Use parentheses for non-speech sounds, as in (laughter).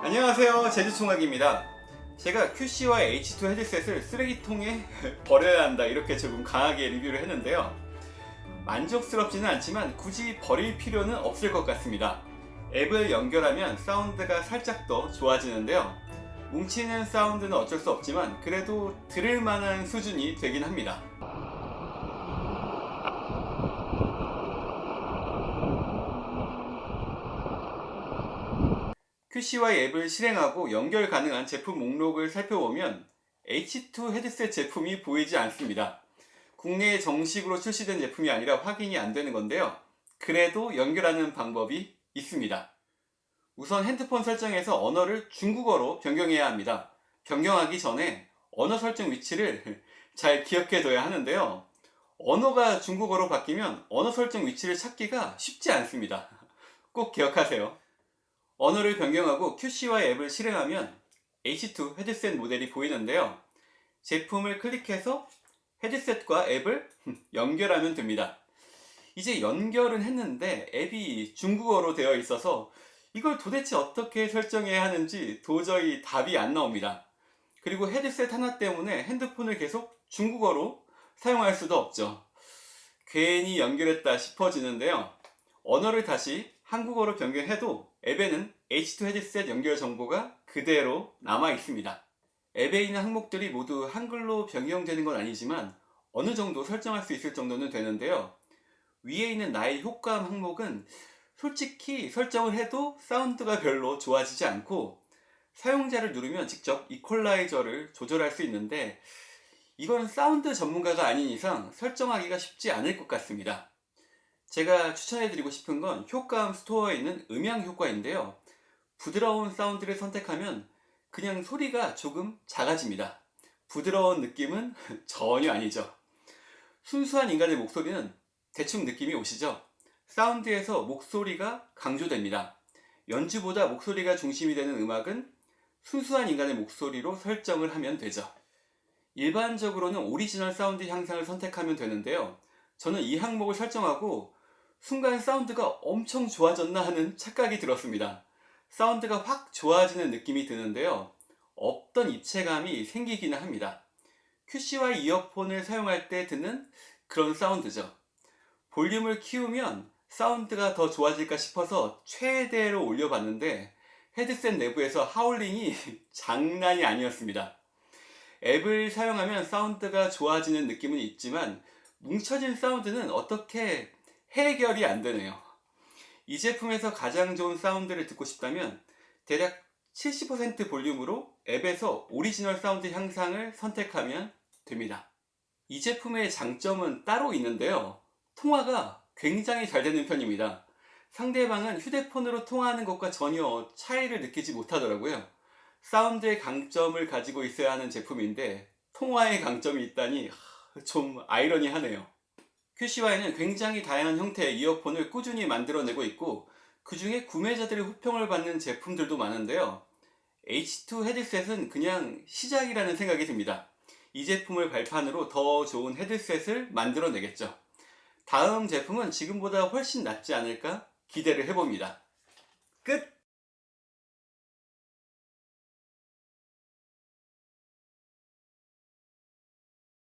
안녕하세요 제주총각입니다. 제가 QC와 H2 헤드셋을 쓰레기통에 (laughs) 버려야 한다 이렇게 조금 강하게 리뷰를 했는데요. 만족스럽지는 않지만 굳이 버릴 필요는 없을 것 같습니다. 앱을 연결하면 사운드가 살짝 더 좋아지는데요. 뭉치는 사운드는 어쩔 수 없지만 그래도 들을 만한 수준이 되긴 합니다 QCY 앱을 실행하고 연결 가능한 제품 목록을 살펴보면 H2 헤드셋 제품이 보이지 않습니다. 국내에 정식으로 출시된 제품이 아니라 확인이 안 되는 건데요. 그래도 연결하는 방법이 있습니다. 우선 핸드폰 설정에서 언어를 중국어로 변경해야 합니다. 변경하기 전에 언어 설정 위치를 (laughs) 잘 기억해 둬야 하는데요. 언어가 중국어로 바뀌면 언어 설정 위치를 찾기가 쉽지 않습니다. 꼭 기억하세요. 언어를 변경하고 QCY 앱을 실행하면 H2 헤드셋 모델이 보이는데요. 제품을 클릭해서 헤드셋과 앱을 (laughs) 연결하면 됩니다. 이제 연결은 했는데 앱이 중국어로 되어 있어서 이걸 도대체 어떻게 설정해야 하는지 도저히 답이 안 나옵니다. 그리고 헤드셋 하나 때문에 핸드폰을 계속 중국어로 사용할 수도 없죠. 괜히 연결했다 싶어지는데요. 언어를 다시 한국어로 변경해도 앱에는 H2 헤드셋 연결 정보가 그대로 남아 있습니다. 앱에 있는 항목들이 모두 한글로 변경되는 건 아니지만 어느 정도 설정할 수 있을 정도는 되는데요. 위에 있는 나의 효과음 항목은 솔직히 설정을 해도 사운드가 별로 좋아지지 않고 사용자를 누르면 직접 이퀄라이저를 조절할 수 있는데 이건 사운드 전문가가 아닌 이상 설정하기가 쉽지 않을 것 같습니다. 제가 추천해드리고 싶은 건 효과음 스토어에 있는 음향 효과인데요. 부드러운 사운드를 선택하면 그냥 소리가 조금 작아집니다. 부드러운 느낌은 (laughs) 전혀 아니죠. 순수한 인간의 목소리는 대충 느낌이 오시죠? 사운드에서 목소리가 강조됩니다. 연주보다 목소리가 중심이 되는 음악은 순수한 인간의 목소리로 설정을 하면 되죠. 일반적으로는 오리지널 사운드 향상을 선택하면 되는데요. 저는 이 항목을 설정하고 순간 사운드가 엄청 좋아졌나 하는 착각이 들었습니다. 사운드가 확 좋아지는 느낌이 드는데요. 없던 입체감이 생기기는 합니다. QCY 이어폰을 사용할 때 듣는 그런 사운드죠. 볼륨을 키우면 사운드가 더 좋아질까 싶어서 최대로 올려봤는데 헤드셋 내부에서 하울링이 (laughs) 장난이 아니었습니다. 앱을 사용하면 사운드가 좋아지는 느낌은 있지만 뭉쳐진 사운드는 어떻게 해결이 안 되네요. 이 제품에서 가장 좋은 사운드를 듣고 싶다면 대략 70% 볼륨으로 앱에서 오리지널 사운드 향상을 선택하면 됩니다. 이 제품의 장점은 따로 있는데요. 통화가 굉장히 잘 되는 편입니다. 상대방은 휴대폰으로 통화하는 것과 전혀 차이를 느끼지 못하더라고요. 사운드의 강점을 가지고 있어야 하는 제품인데 통화의 강점이 있다니 좀 아이러니하네요. QCY는 굉장히 다양한 형태의 이어폰을 꾸준히 만들어내고 있고 그 중에 구매자들의 호평을 받는 제품들도 많은데요. H2 헤드셋은 그냥 시작이라는 생각이 듭니다. 이 제품을 발판으로 더 좋은 헤드셋을 만들어내겠죠. 다음 제품은 지금보다 훨씬 낫지 않을까 기대를 해봅니다. 끝!